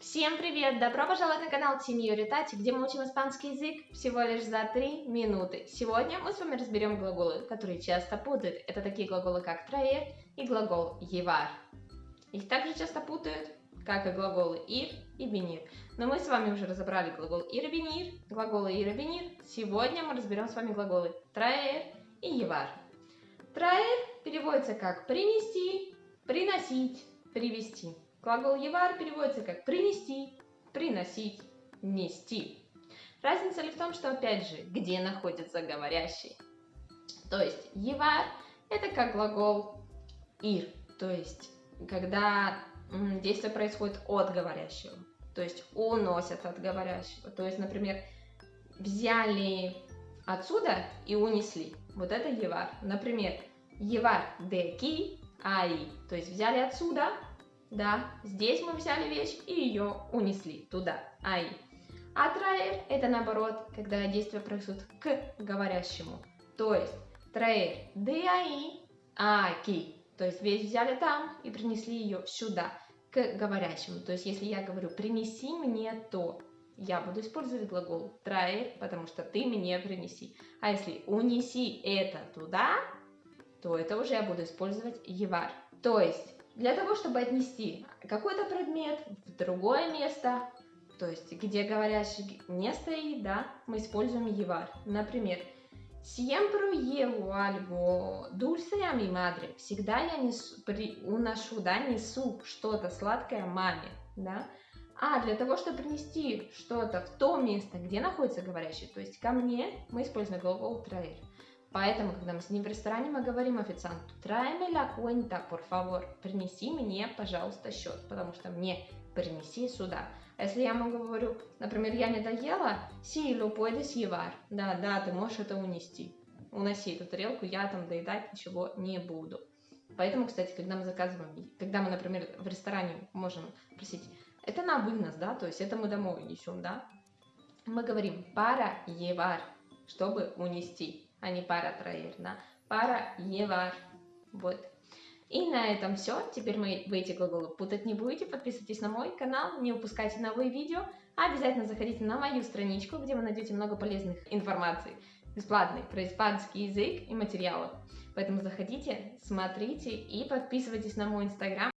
Всем привет! Добро пожаловать на канал Синьори Тати, где мы учим испанский язык всего лишь за 3 минуты. Сегодня мы с вами разберем глаголы, которые часто путают. Это такие глаголы, как traer и глагол llevar. Их также часто путают, как и глаголы ir и venir. Но мы с вами уже разобрали глагол ir и venir, глаголы ir и venir. Сегодня мы разберем с вами глаголы traer и llevar. Traer переводится как принести, приносить, привести. Глагол «евар» переводится как «принести», «приносить», «нести». Разница ли в том, что, опять же, где находится говорящий? То есть «евар» – это как глагол «ир», то есть когда действие происходит от говорящего, то есть уносят от говорящего. То есть, например, взяли отсюда и унесли. Вот это «евар». Например, «евар де ки аи», то есть взяли отсюда да, здесь мы взяли вещь и ее унесли туда, ай. А траер это наоборот, когда действие происходит к говорящему. То есть траер де ай, аки. То есть вещь взяли там и принесли ее сюда, к говорящему. То есть если я говорю принеси мне то, я буду использовать глагол траер, потому что ты мне принеси. А если унеси это туда, то это уже я буду использовать евар. То есть для того, чтобы отнести какой-то предмет в другое место, то есть где говорящий не стоит, да, мы используем евар. Например, Siempre llevo algo dulce a mi madre. Всегда я несу, при, уношу, да, несу что-то сладкое маме, да. А для того, чтобы принести что-то в то место, где находится говорящий, то есть ко мне, мы используем глагол traer. Поэтому, когда мы с ним в ресторане, мы говорим официанту, tráeme la cuenta, por favor, принеси мне, пожалуйста, счет, потому что мне принеси сюда. А если я ему говорю, например, я не доела, sí, lo puedes llevar, да, да, ты можешь это унести, уноси эту тарелку, я там доедать ничего не буду. Поэтому, кстати, когда мы заказываем, когда мы, например, в ресторане можем просить, это на вынос, да, то есть это мы домой несем, да, мы говорим para llevar, чтобы унести а не пара троер, да? Пара евар. Вот. И на этом все. Теперь мы в эти глаголы путать не будете. Подписывайтесь на мой канал, не упускайте новые видео. Обязательно заходите на мою страничку, где вы найдете много полезных информаций, бесплатной про испанский язык и материалов. Поэтому заходите, смотрите и подписывайтесь на мой инстаграм.